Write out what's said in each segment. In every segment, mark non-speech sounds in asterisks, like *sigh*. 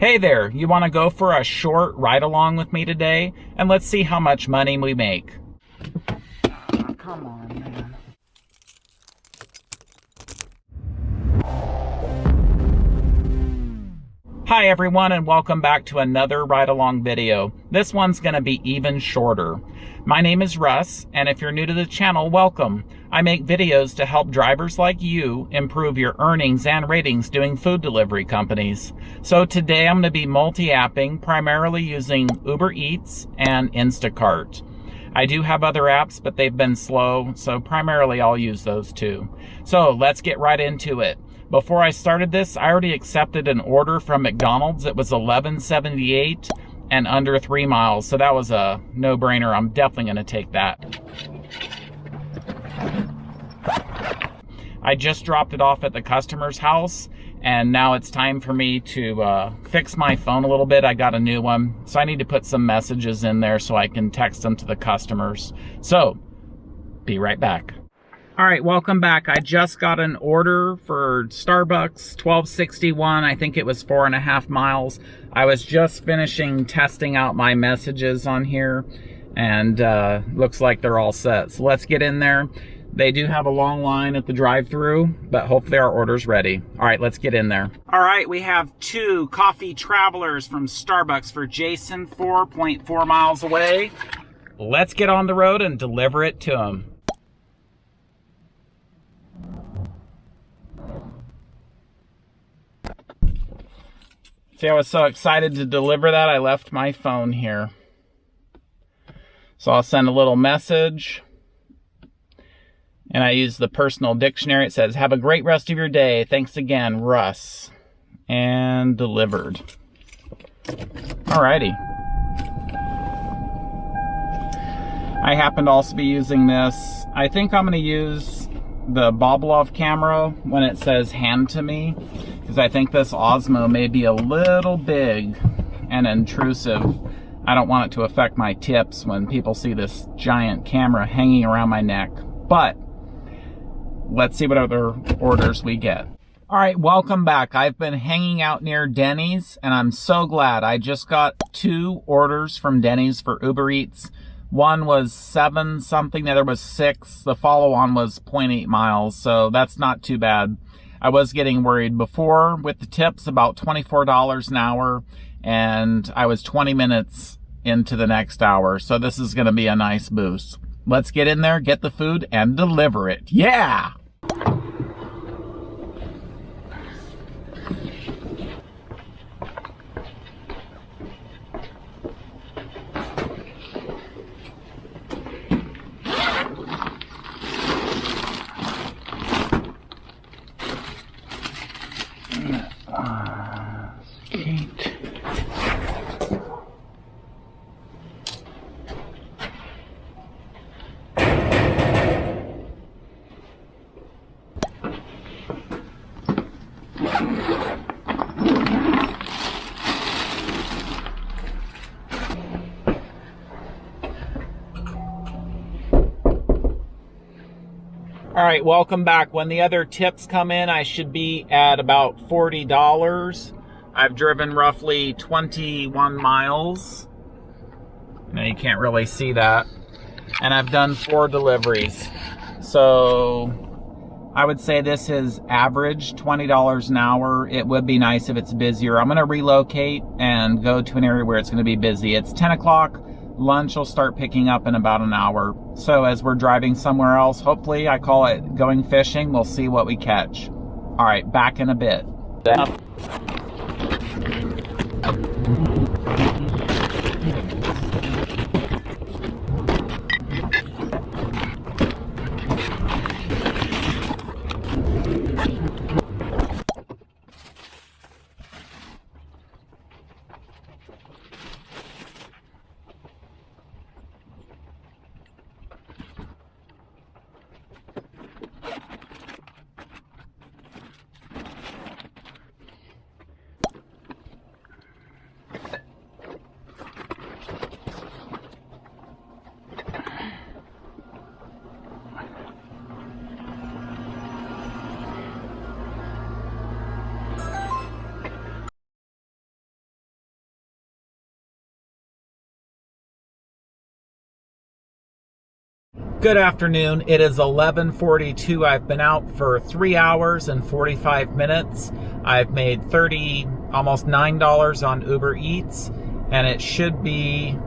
Hey there, you want to go for a short ride along with me today? And let's see how much money we make. Oh, come on, man. Hi everyone and welcome back to another ride along video. This one's going to be even shorter. My name is Russ, and if you're new to the channel, welcome. I make videos to help drivers like you improve your earnings and ratings doing food delivery companies. So today I'm going to be multi-apping, primarily using Uber Eats and Instacart. I do have other apps, but they've been slow, so primarily I'll use those two. So let's get right into it. Before I started this, I already accepted an order from McDonald's. It was 1178 and under three miles. So that was a no-brainer. I'm definitely going to take that. I just dropped it off at the customer's house and now it's time for me to uh, fix my phone a little bit. I got a new one, so I need to put some messages in there so I can text them to the customers. So, be right back. All right, welcome back. I just got an order for Starbucks 1261. I think it was four and a half miles. I was just finishing testing out my messages on here and uh, looks like they're all set. So let's get in there. They do have a long line at the drive-through, but hopefully our order's ready. All right, let's get in there. All right, we have two coffee travelers from Starbucks for Jason, 4.4 miles away. Let's get on the road and deliver it to him. See, I was so excited to deliver that, I left my phone here. So I'll send a little message. And I use the personal dictionary. It says, have a great rest of your day. Thanks again, Russ. And delivered. Alrighty. I happen to also be using this. I think I'm going to use the Boblov camera when it says hand to me because I think this Osmo may be a little big and intrusive. I don't want it to affect my tips when people see this giant camera hanging around my neck. But let's see what other orders we get. All right, welcome back. I've been hanging out near Denny's and I'm so glad. I just got two orders from Denny's for Uber Eats. One was seven something, the other was six. The follow on was 0.8 miles, so that's not too bad. I was getting worried before with the tips about $24 an hour and I was 20 minutes into the next hour. So this is going to be a nice boost. Let's get in there, get the food and deliver it. Yeah! Right, welcome back. When the other tips come in, I should be at about $40. I've driven roughly 21 miles. Now you can't really see that. And I've done four deliveries. So I would say this is average $20 an hour. It would be nice if it's busier. I'm gonna relocate and go to an area where it's gonna be busy. It's 10 o'clock. Lunch will start picking up in about an hour. So as we're driving somewhere else, hopefully I call it going fishing, we'll see what we catch. All right, back in a bit. Good afternoon. It is 11:42. I've been out for 3 hours and 45 minutes. I've made 30 almost $9 on Uber Eats and it should be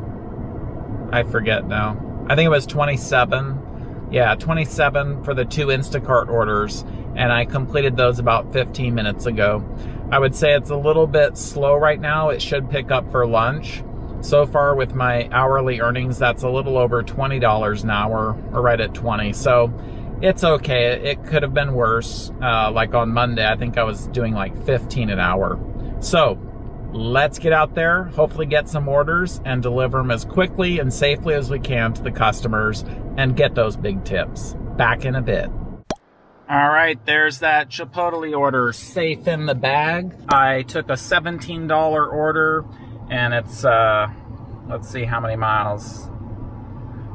I forget now. I think it was 27. Yeah, 27 for the two Instacart orders and I completed those about 15 minutes ago. I would say it's a little bit slow right now. It should pick up for lunch. So far with my hourly earnings, that's a little over $20 an hour, or right at 20. So it's okay. It could have been worse. Uh, like on Monday, I think I was doing like 15 an hour. So let's get out there, hopefully get some orders and deliver them as quickly and safely as we can to the customers and get those big tips. Back in a bit. All right, there's that Chipotle order safe in the bag. I took a $17 order and it's uh let's see how many miles.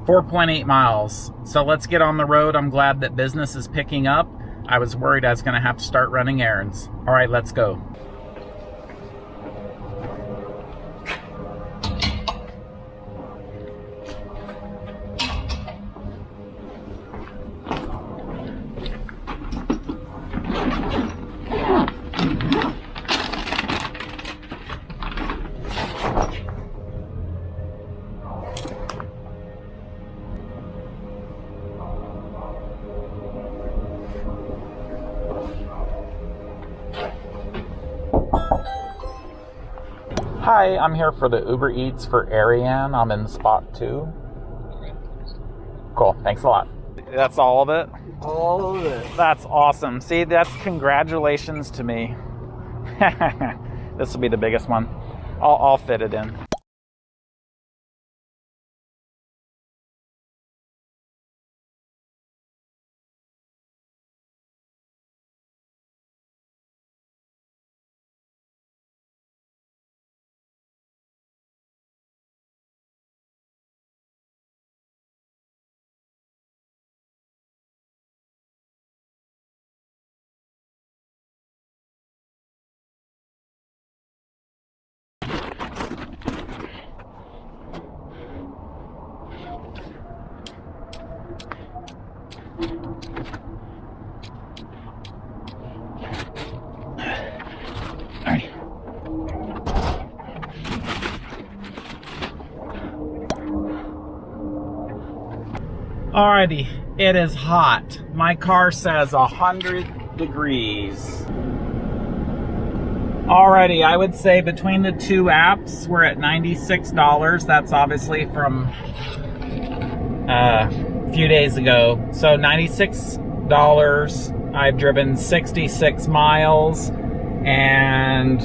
4.8 miles. So let's get on the road. I'm glad that business is picking up. I was worried i was going to have to start running errands. All right let's go Hi, I'm here for the Uber Eats for Ariane. I'm in spot two. Cool, thanks a lot. That's all of it? All of it. That's awesome. See, that's congratulations to me. *laughs* this will be the biggest one. I'll, I'll fit it in. Alrighty, it is hot. My car says 100 degrees. Alrighty, I would say between the two apps, we're at $96. That's obviously from uh, a few days ago. So $96. I've driven 66 miles and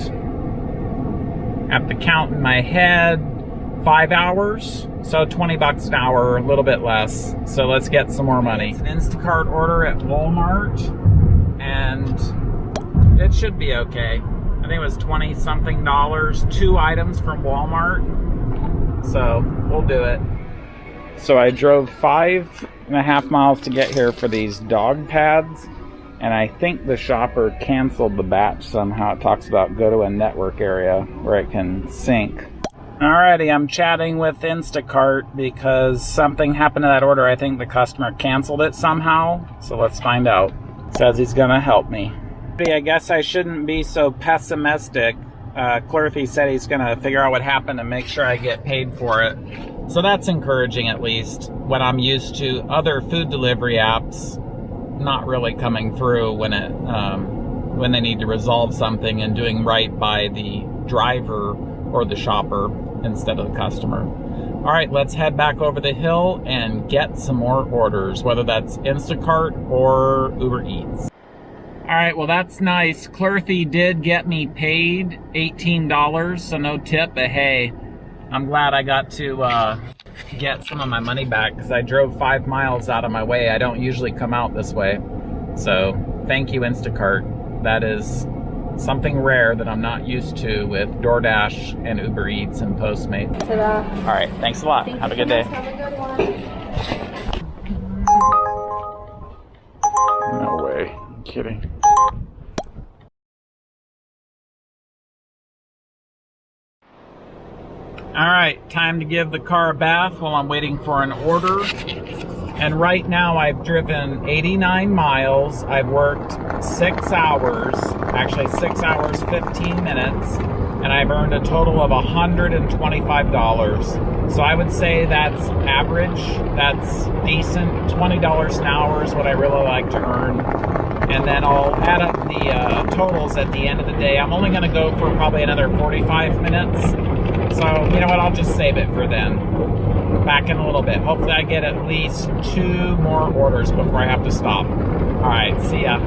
at the count in my head, five hours. So 20 bucks an hour, a little bit less. So let's get some more money. It's an Instacart order at Walmart and it should be okay. I think it was 20 something dollars, two items from Walmart. So we'll do it. So I drove five and a half miles to get here for these dog pads. And I think the shopper canceled the batch somehow. It talks about go to a network area where it can sync. Alrighty, I'm chatting with Instacart because something happened to that order. I think the customer canceled it somehow. So let's find out. Says he's gonna help me. I guess I shouldn't be so pessimistic. Uh, said he's gonna figure out what happened and make sure I get paid for it. So that's encouraging at least when I'm used to other food delivery apps not really coming through when it um, when they need to resolve something and doing right by the driver or the shopper instead of the customer. All right, let's head back over the hill and get some more orders, whether that's Instacart or Uber Eats. All right, well, that's nice. Clorthy did get me paid $18, so no tip, but hey, I'm glad I got to uh, get some of my money back because I drove five miles out of my way. I don't usually come out this way. So thank you, Instacart. That is something rare that I'm not used to with DoorDash and Uber Eats and Postmates. All right, thanks a lot. Thank Have a good day. Have a good one. No way. I'm kidding. All right, time to give the car a bath while I'm waiting for an order. And right now I've driven 89 miles. I've worked six hours, actually six hours, 15 minutes, and I've earned a total of $125. So I would say that's average, that's decent. $20 an hour is what I really like to earn. And then I'll add up the uh, totals at the end of the day. I'm only gonna go for probably another 45 minutes. So, you know what, I'll just save it for then back in a little bit. Hopefully I get at least two more orders before I have to stop. All right, see ya.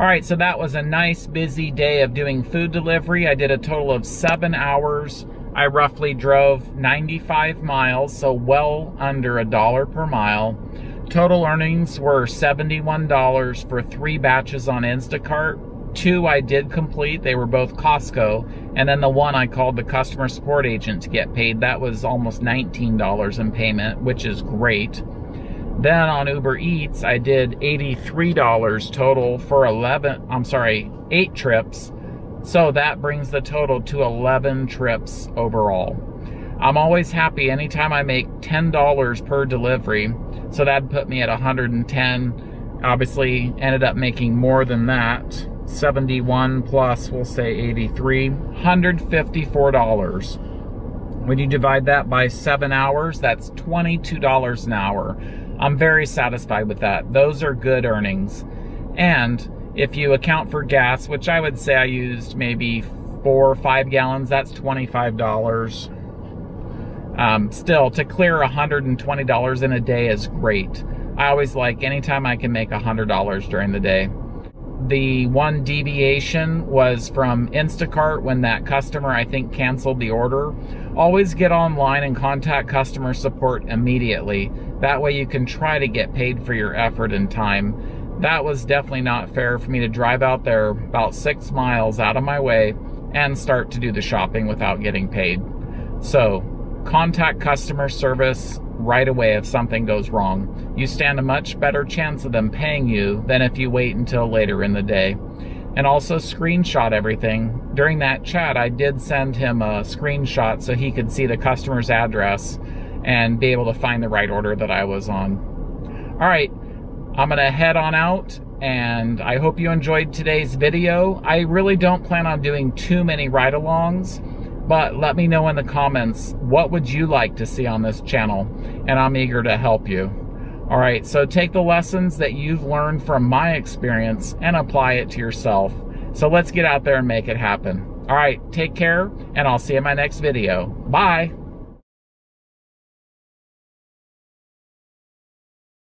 All right, so that was a nice busy day of doing food delivery. I did a total of seven hours. I roughly drove 95 miles, so well under a dollar per mile. Total earnings were $71 for three batches on Instacart. Two I did complete, they were both Costco, and then the one I called the customer support agent to get paid. That was almost $19 in payment, which is great. Then on Uber Eats, I did $83 total for 11, I'm sorry, eight trips. So that brings the total to 11 trips overall. I'm always happy anytime I make $10 per delivery. So that put me at 110. Obviously ended up making more than that. 71 plus, we'll say 83, $154. When you divide that by seven hours, that's $22 an hour. I'm very satisfied with that. Those are good earnings. And if you account for gas, which I would say I used maybe four or five gallons, that's $25. Um, still, to clear $120 in a day is great. I always like anytime I can make $100 during the day. The one deviation was from Instacart when that customer, I think, canceled the order. Always get online and contact customer support immediately. That way you can try to get paid for your effort and time. That was definitely not fair for me to drive out there about six miles out of my way and start to do the shopping without getting paid. So, contact customer service right away if something goes wrong. You stand a much better chance of them paying you than if you wait until later in the day. And also screenshot everything. During that chat, I did send him a screenshot so he could see the customer's address and be able to find the right order that I was on. All right, I'm gonna head on out and I hope you enjoyed today's video. I really don't plan on doing too many ride-alongs but let me know in the comments, what would you like to see on this channel? And I'm eager to help you. All right, so take the lessons that you've learned from my experience and apply it to yourself. So let's get out there and make it happen. All right, take care, and I'll see you in my next video. Bye.